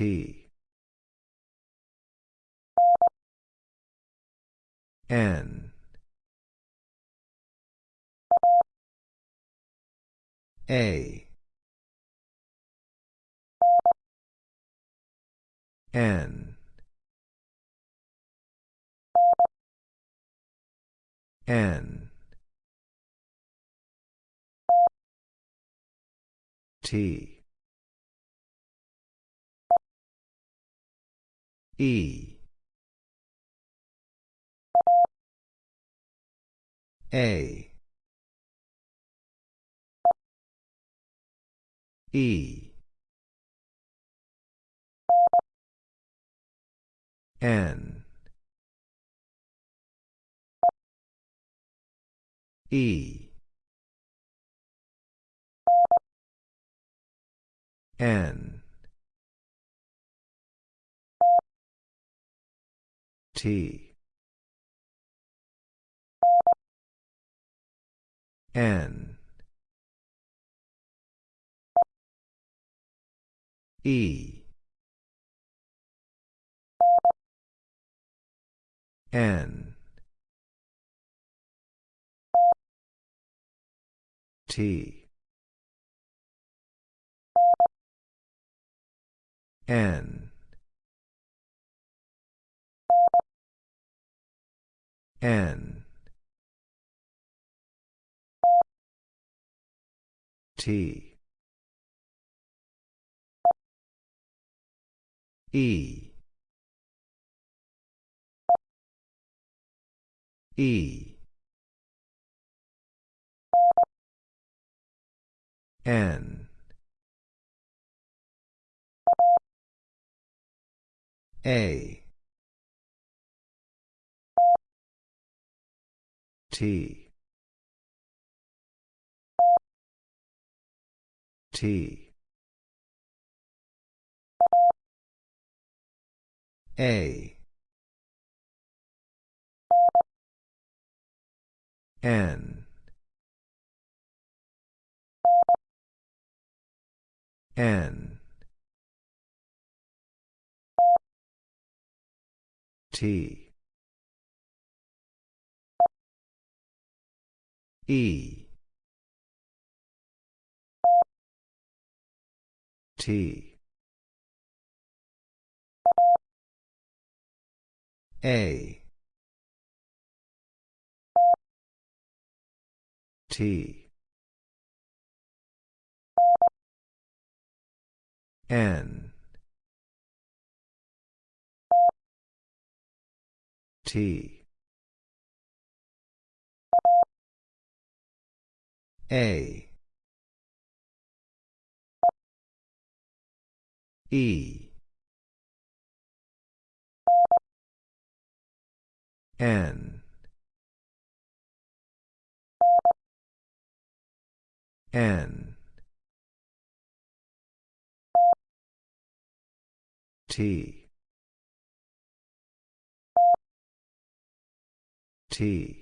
T. N. A. N. N. T. E. A. E. N. E. N. T. N. E. N. T. N. N. T. E. E. N. A. T. T. A. N. N. T. E. T. A. T. N. T. A. E. N. N. T. T.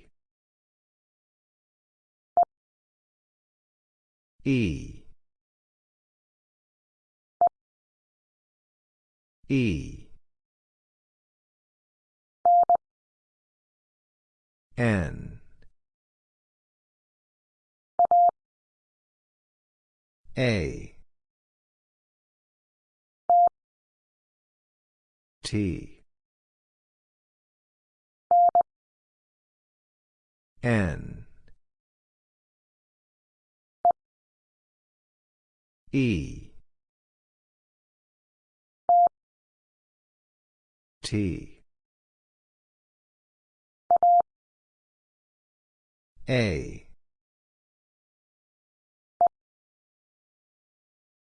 E. E. N. A. T. N. E. T. A.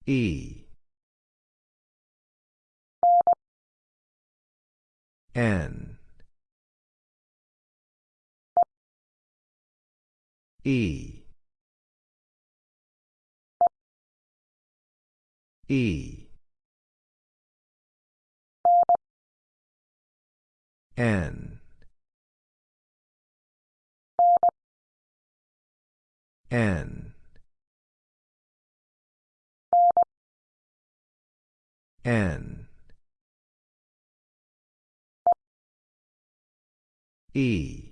E. N. E. E. N. N. N. E.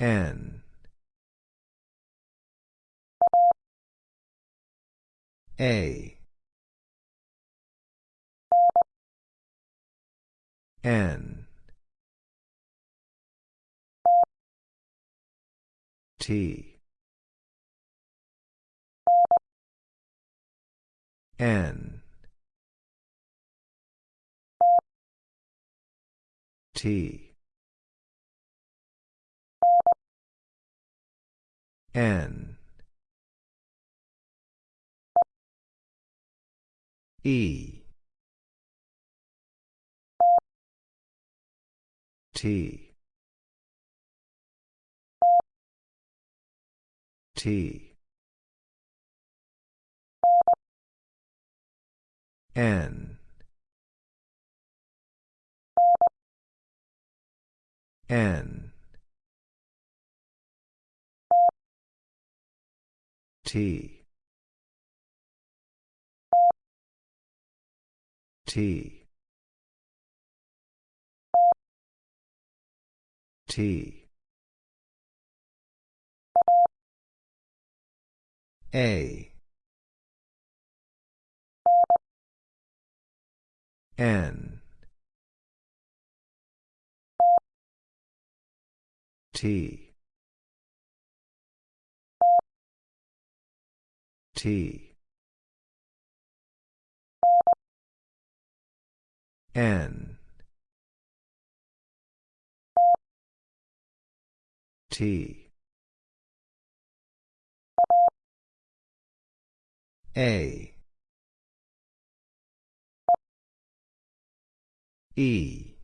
N. A. N. T. N. T. N. E. T. T. N. N. T. T. T. A. N. T. T. N. T. A. E.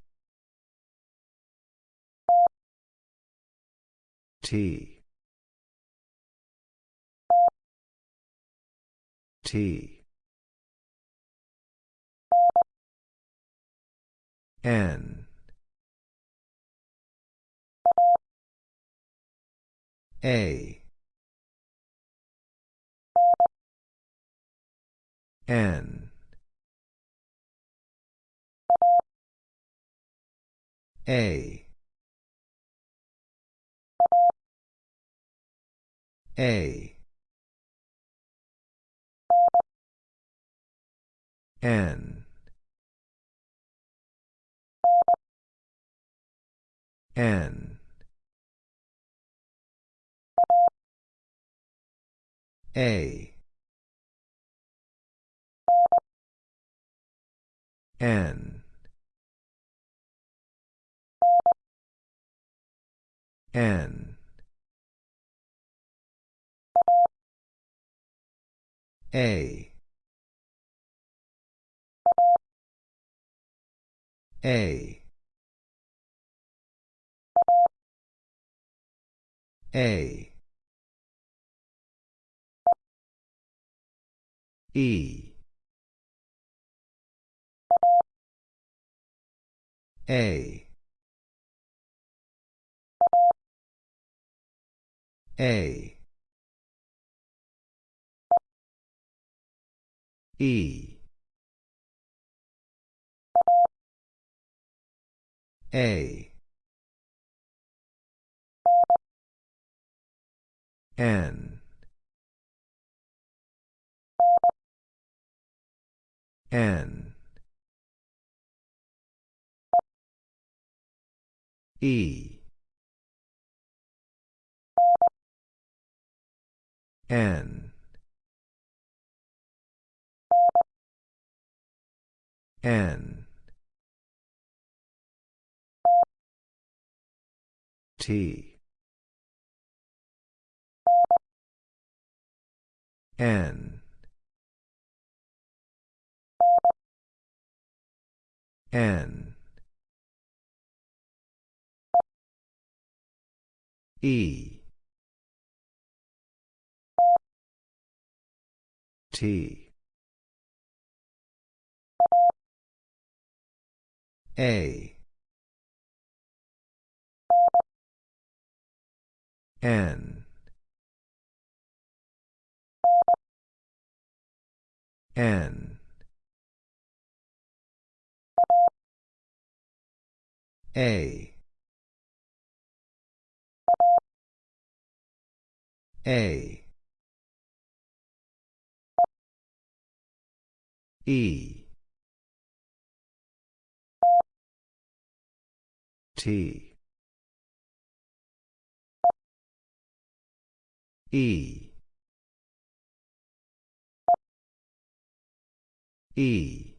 T. T. N. A. N. A. A. N. N. A. N. N. A. A. A. E. A. A. E. A. N. N. E. N. N. T. N. N. E. T. A. N. N. A. A. E. T. E. E.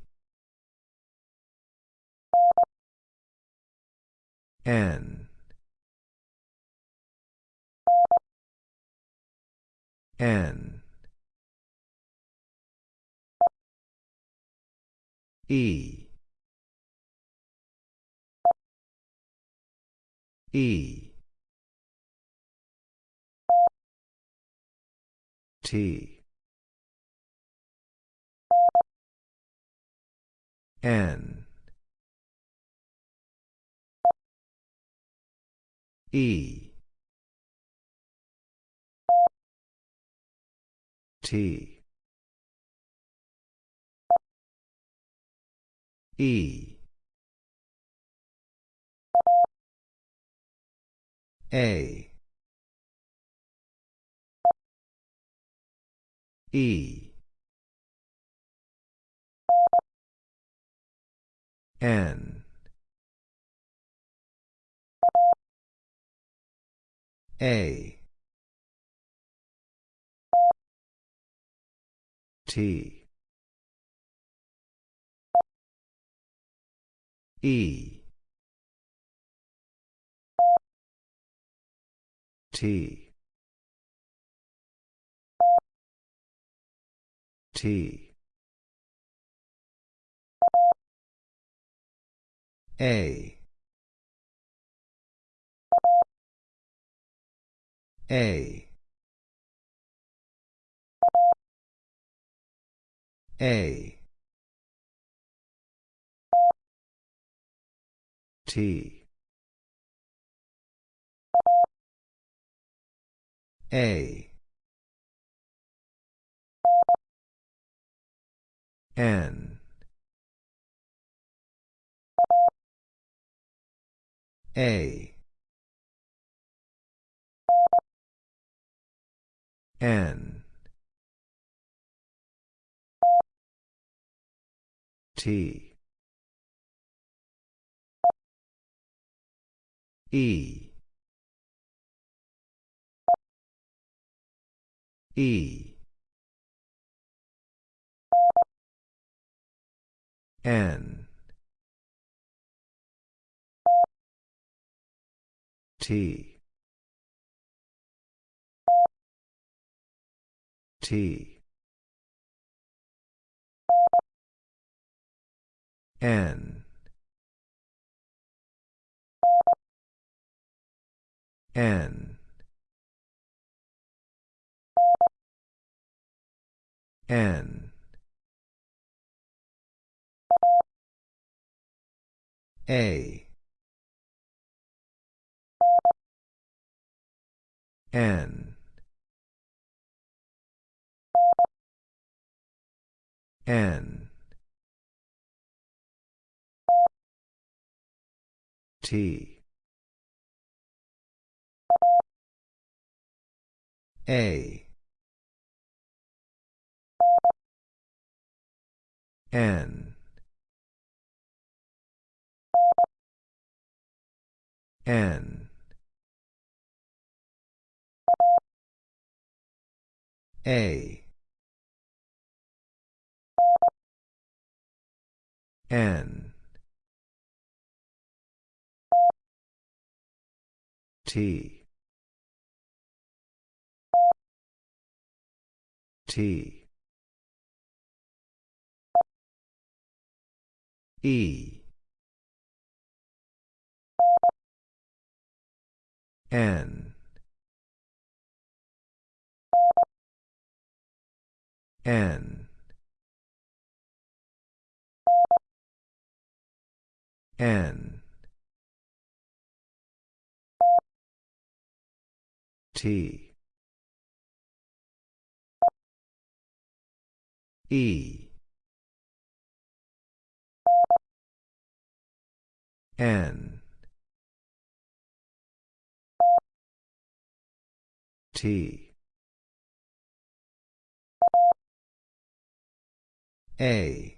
N. N. E. E. T. N. E. T. E. A. E. N. A. T. E. T. T. A. A. A. T. A. N. A. N. T. E. E. N. T. T. N. N. N. A. N. N. T. A. N. N. A. N. T. T. E. N. N. N. T. E. N. T. A.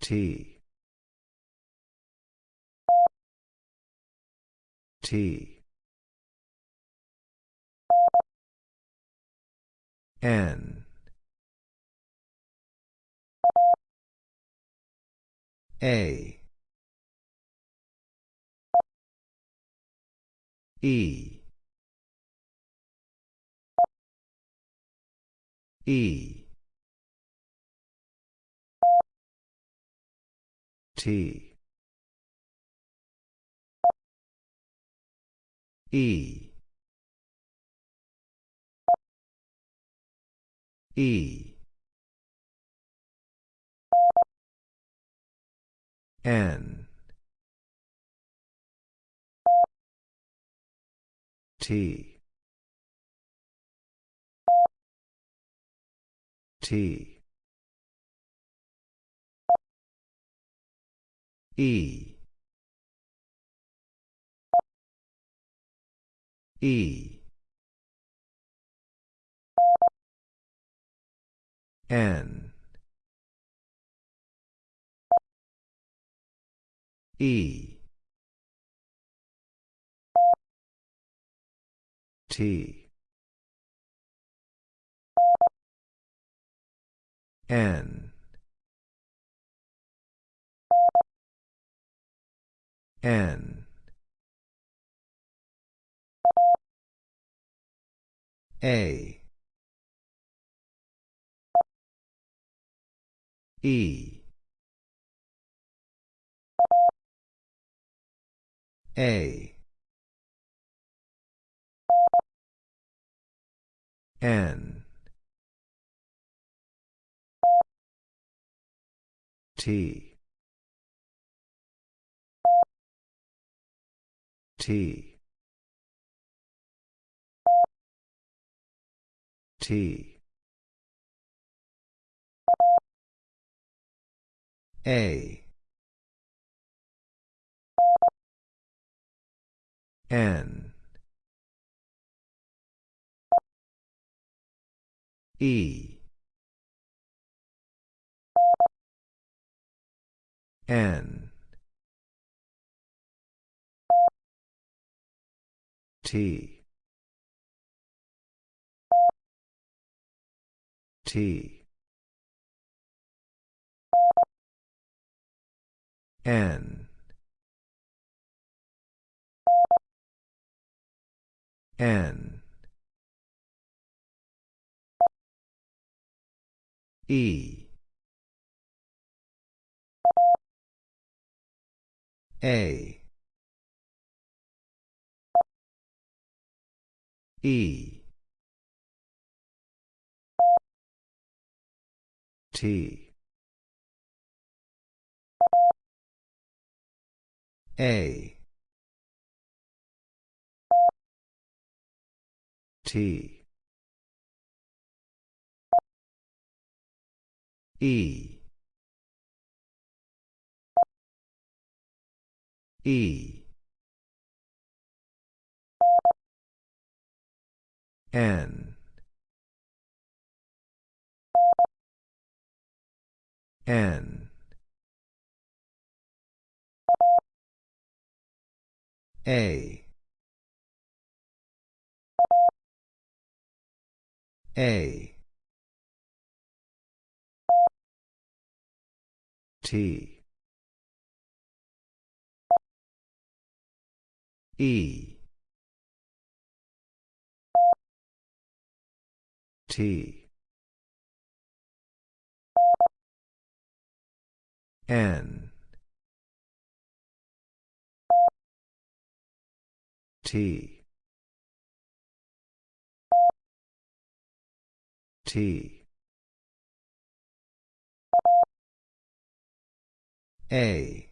T. T. N. A. E. E. T. E. E. N. T. T. E. E. N. E. T. N. N. A. E. A. N. T. T. T. A. N. E. N. T. T. N. N. E. A. E. T. A. T. E. E. N. N. A. A. T. E. T. N. T. T. A.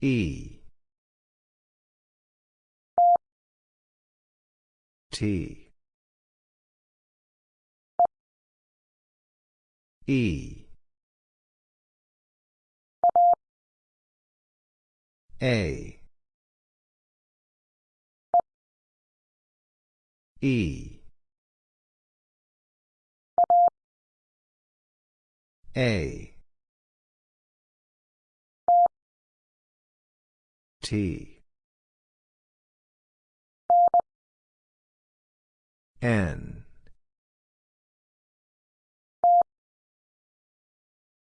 E. T. E. A. E. A. T. N.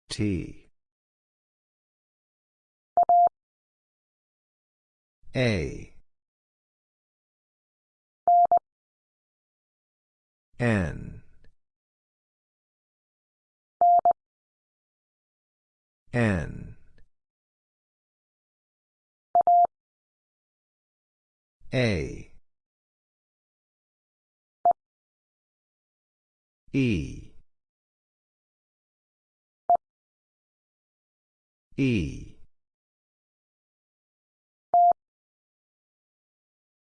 T. A. N. N. A. E. E.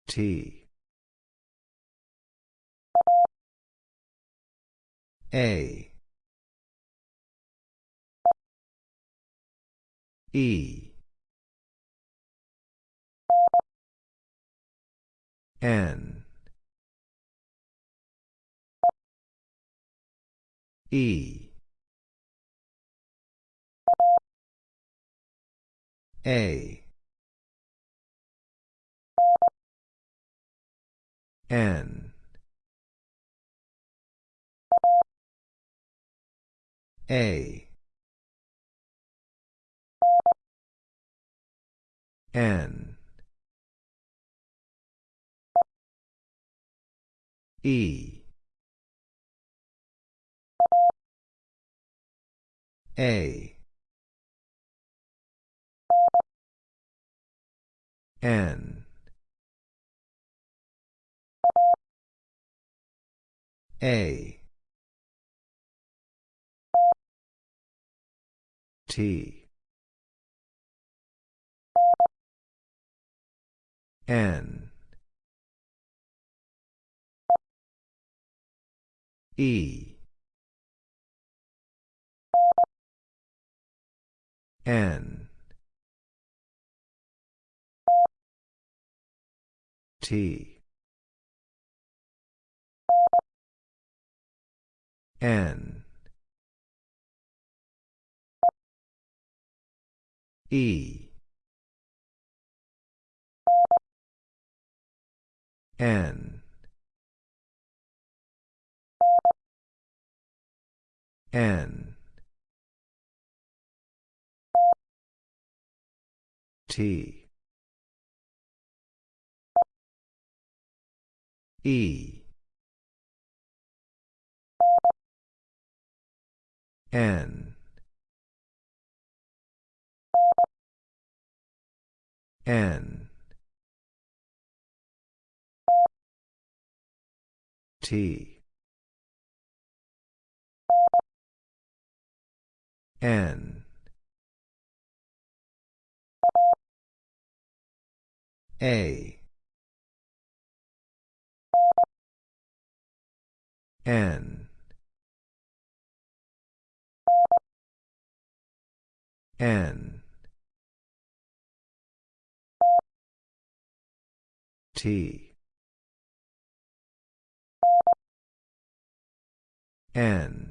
T. A. E. N. E. A. N. A. N. E. A. N. A. T. N. E. N. T. N. E. N. N. T. E. N. N. T. N. A. N. N. T. N.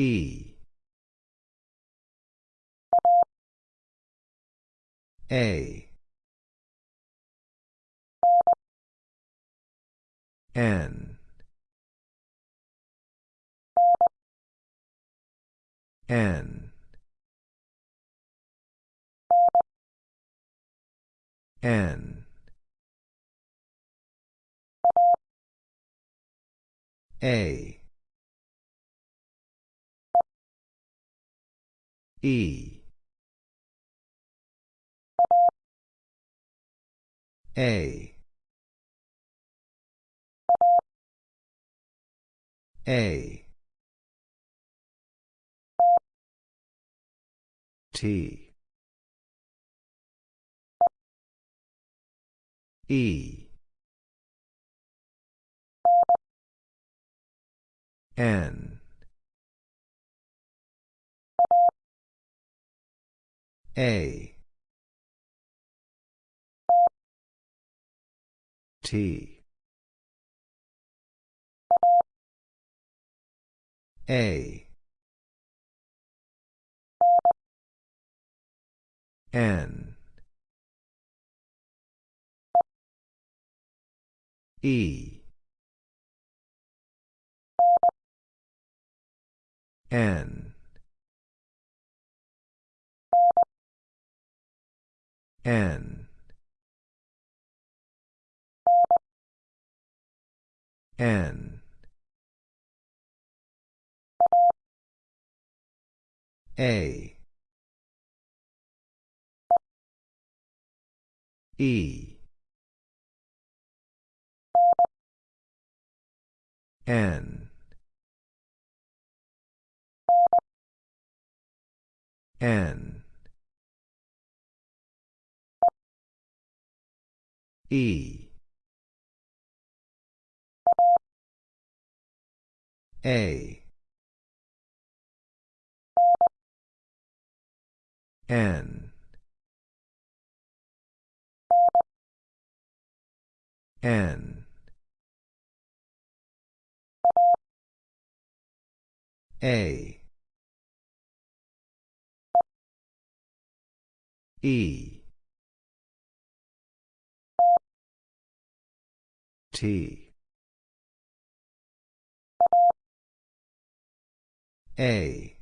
E. A. N. N. N. A. E. A. A. T. E. N. A. T. A. N. E. N. N. N. A. E. N. N. E. A. N. N. A. E. T. A.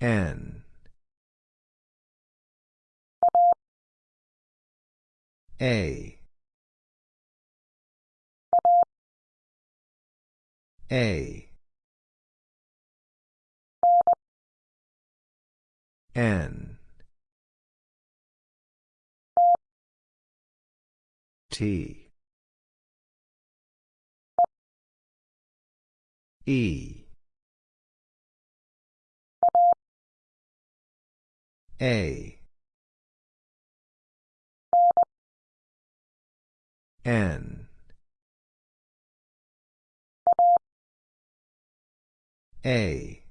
N. A. A. N. T. E. A. N. A.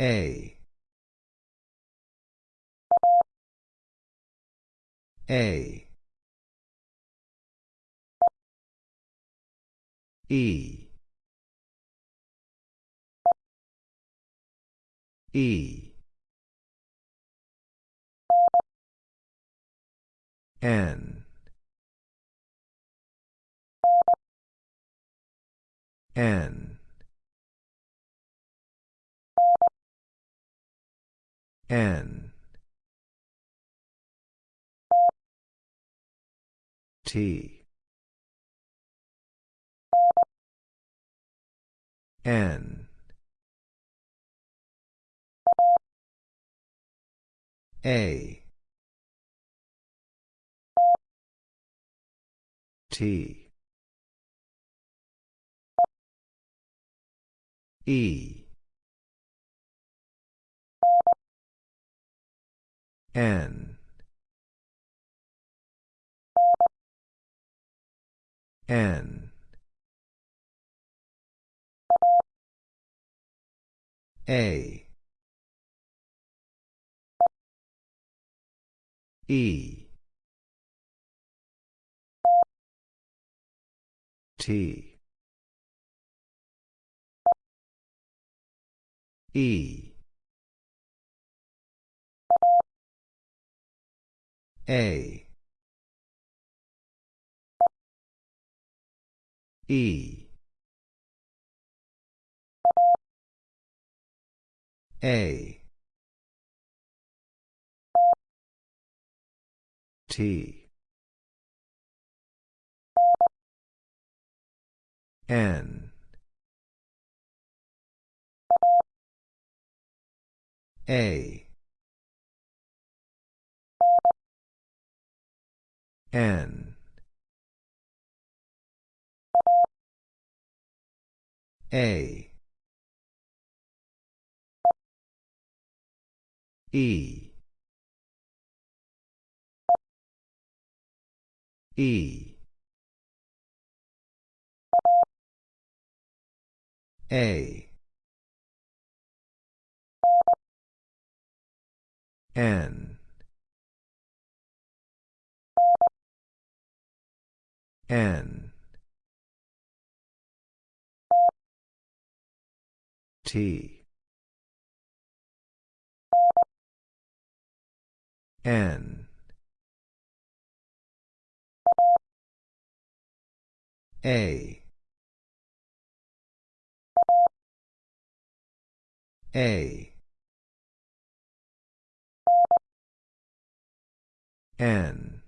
A. A. E. E. N. N. N. T. N. A. T. E. N. N. A. E. T. E. A. E. A. T. N. A. N. A. E. E. A. N. N. T. N. A. A. N.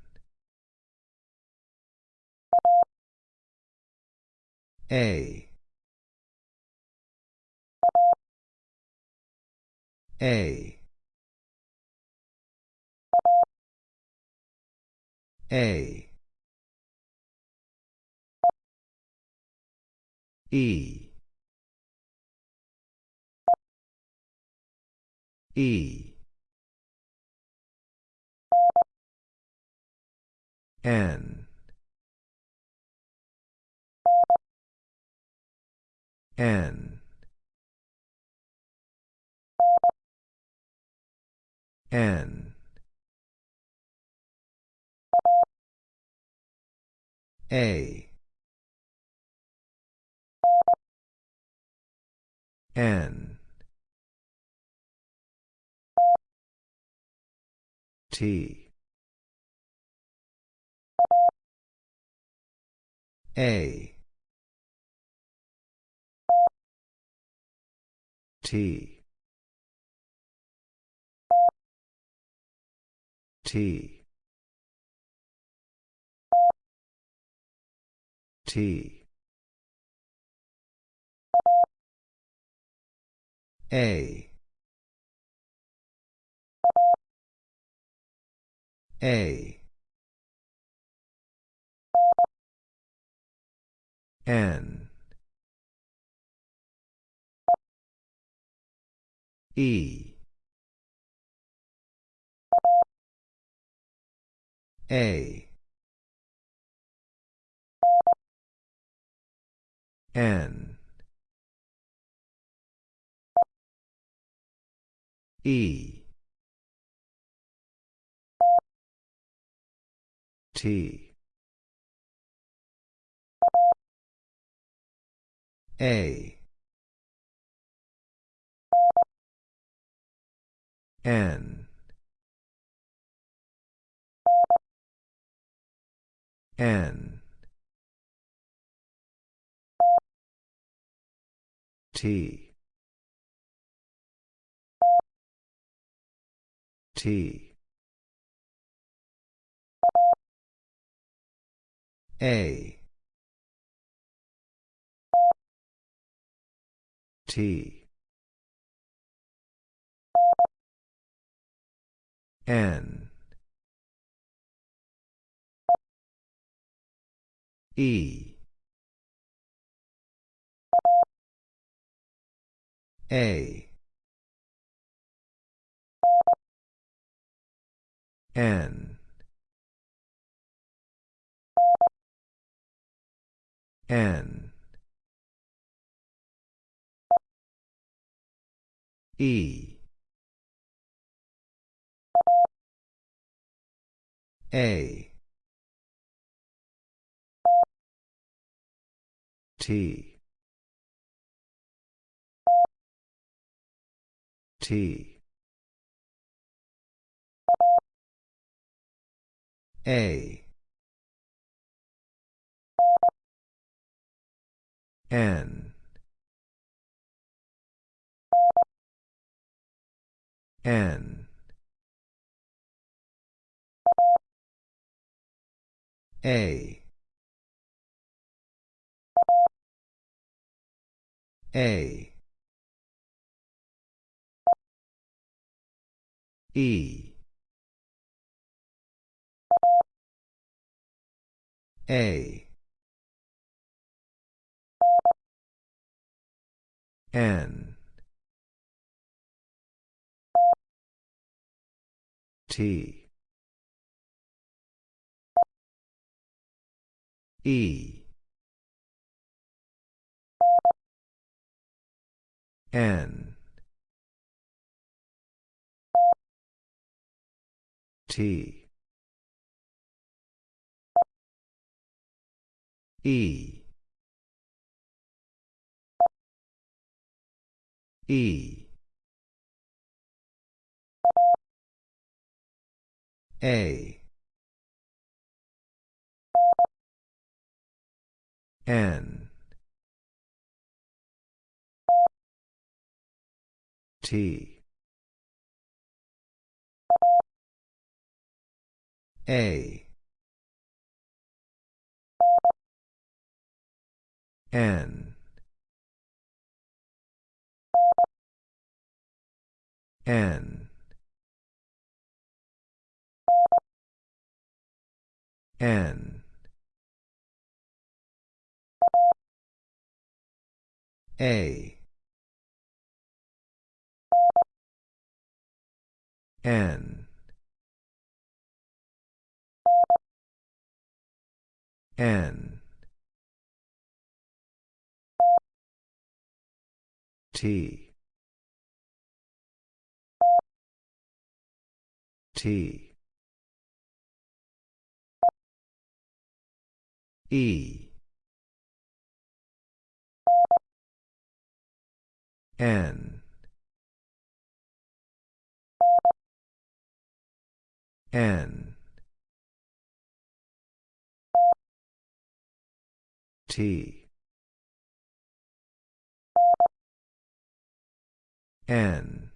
A. A. A. E. E. N. N. N. A. N. T. A. T. T. T. A. A. N. E. A. N. E. T. A. N. N. T. T. A. T. N. E. A. N. N. E. A. T. T. A. N. N. A. A. E. A. N. T. E. N. T. E. E. A. N T. A. N. N. N. A N. N. T. T. E. N N. T. N.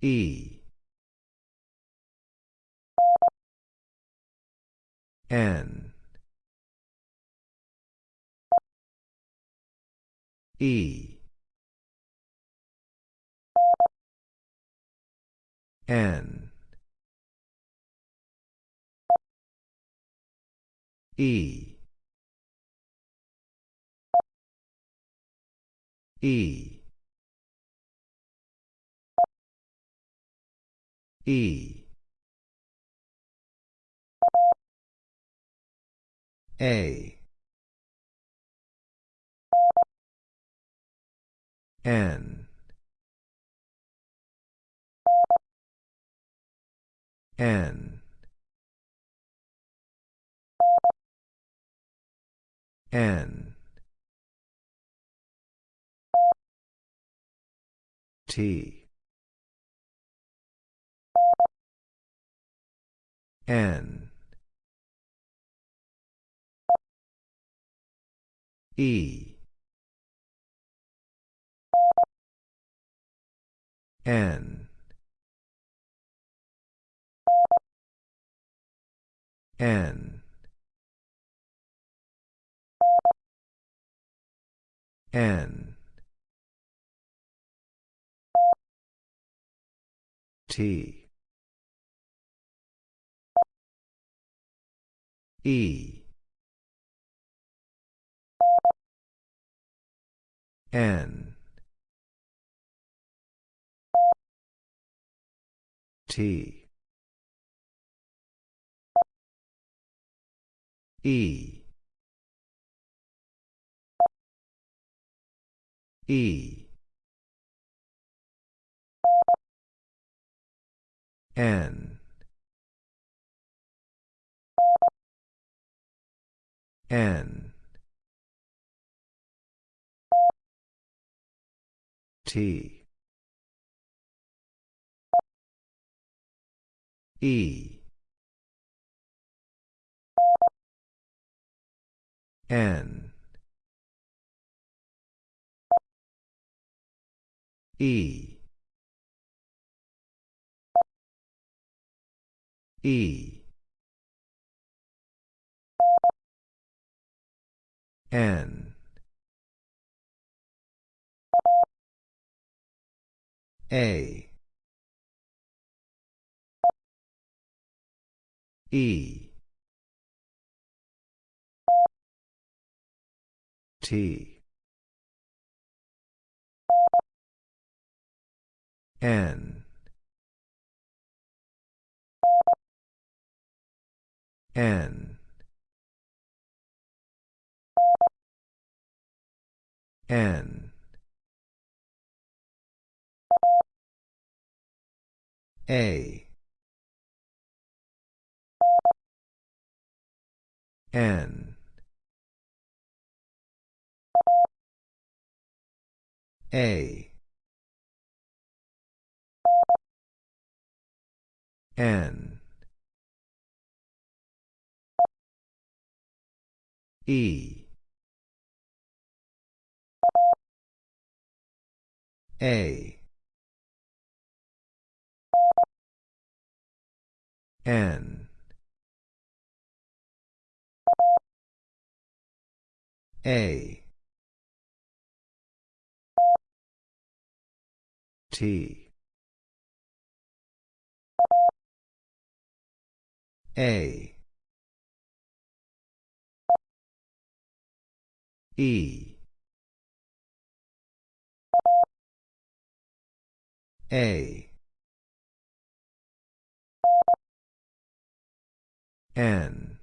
E. N. E N. E. E. E. A. N N. N. T. N. E. N N. N. T. E. N. T E. E. N. N. T. E N. E. E. N. A. E T. N. N. N. A. N A. N. E. A. N. A T. A. E. A. N.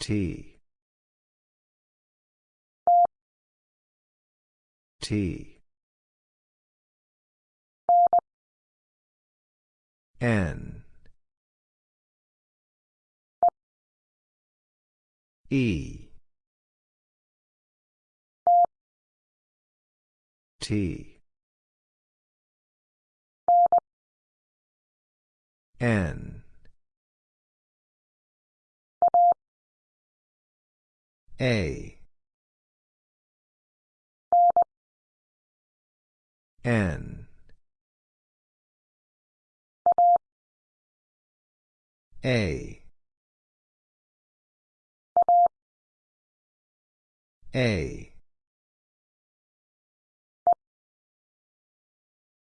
T T. N. E. T. N. A N. A. A.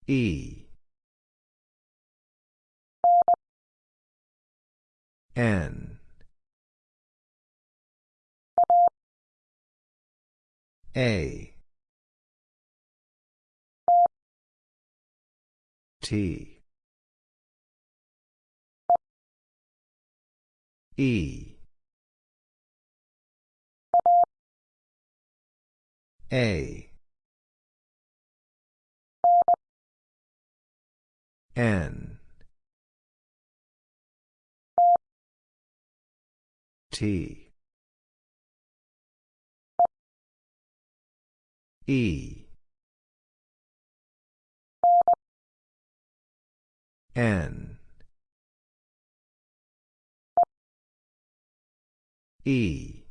E. N. A T. E. A. N. T. E N. E.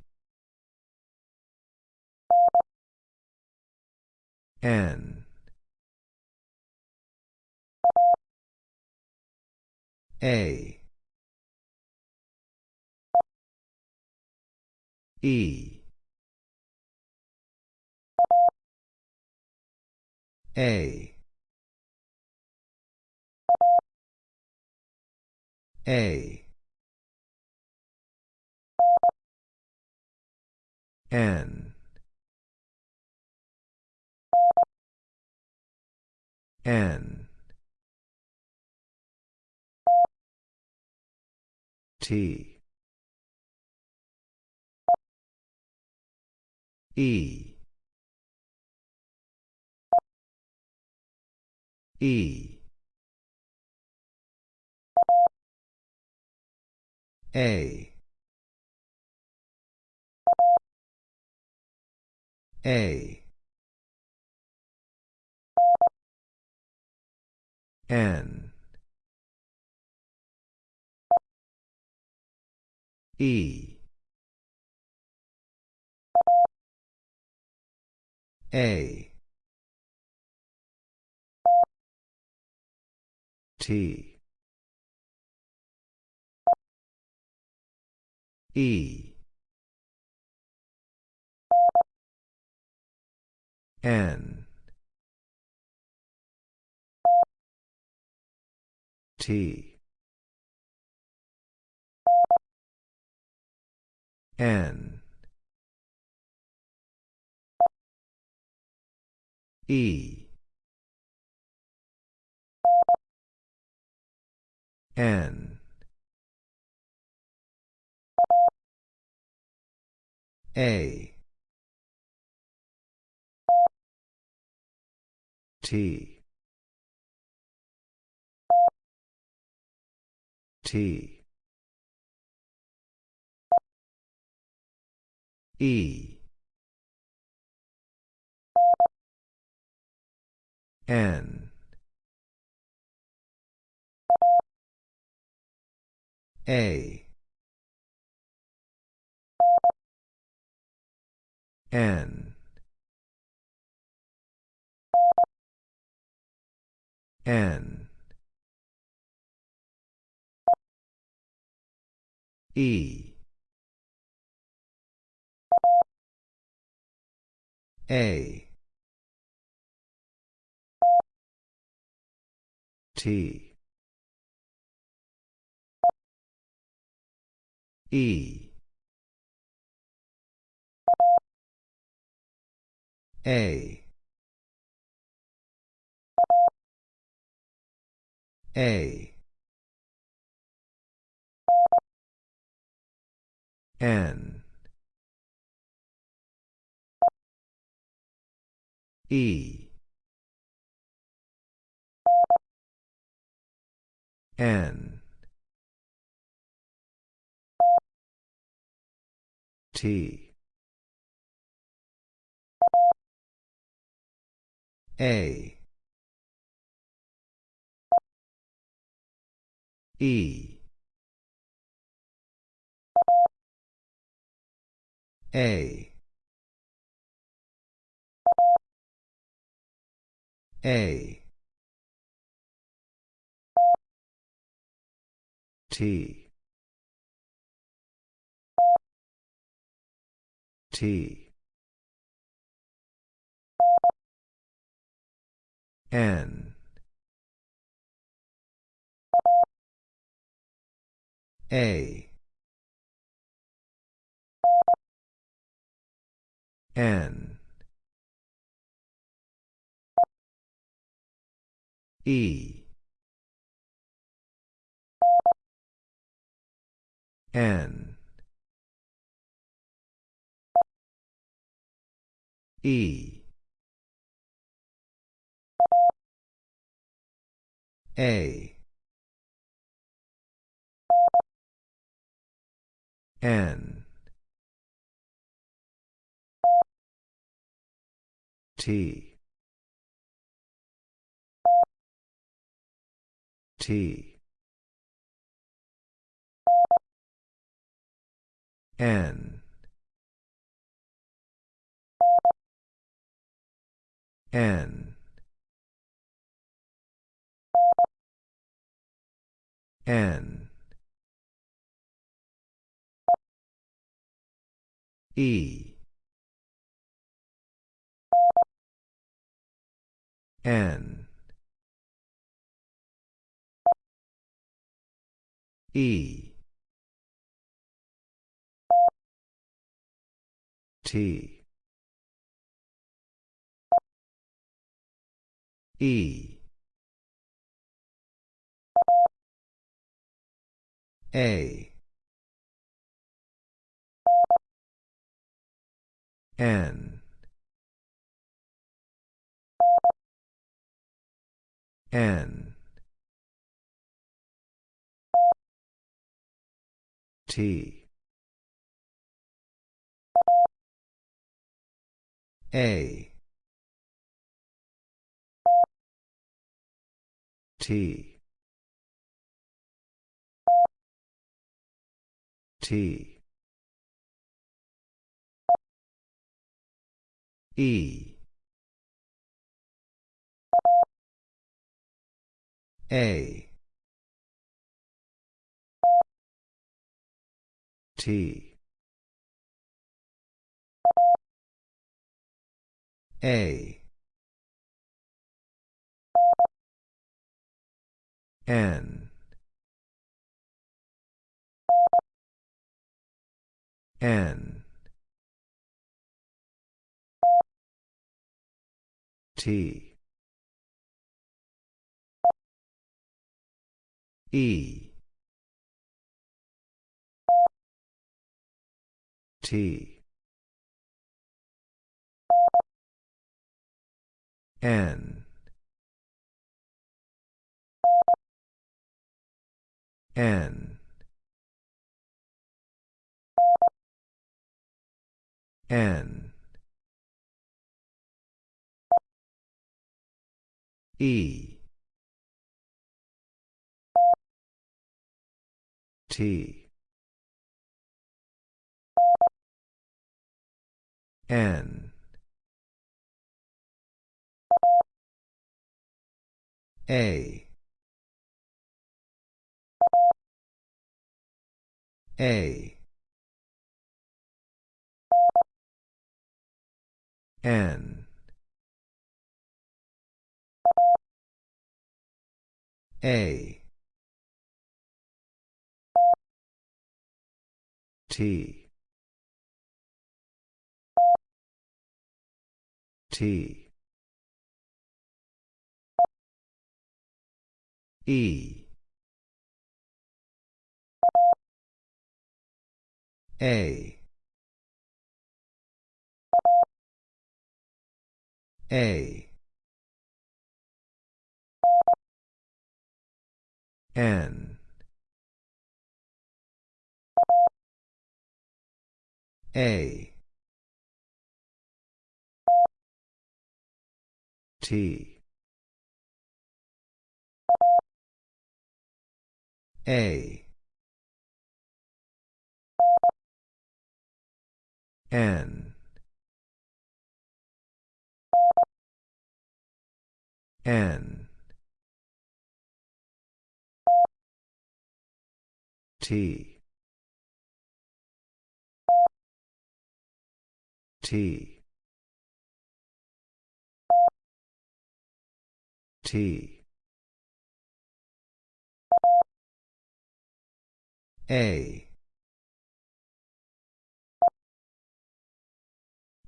N. A. E. A A. N. N. T. E. E A. A. N. E. A. T E. N. T. N. E. N A. T. T. E. N. A. N. N. E. A. T. E. A. A. N. E. N. T. A. E. A. A. T. T. N. A. N. E. N. E. A. N. T. T. N. N. N. E. N. E. T. E. A. N. N. T. A. T. T. E. A. T. A. N. N. T. E. T. N. N. N. E. T. N. A. A. N. A. T. T. E. A. A. N. A. T. A. N. N. T. T. T. A.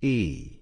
E.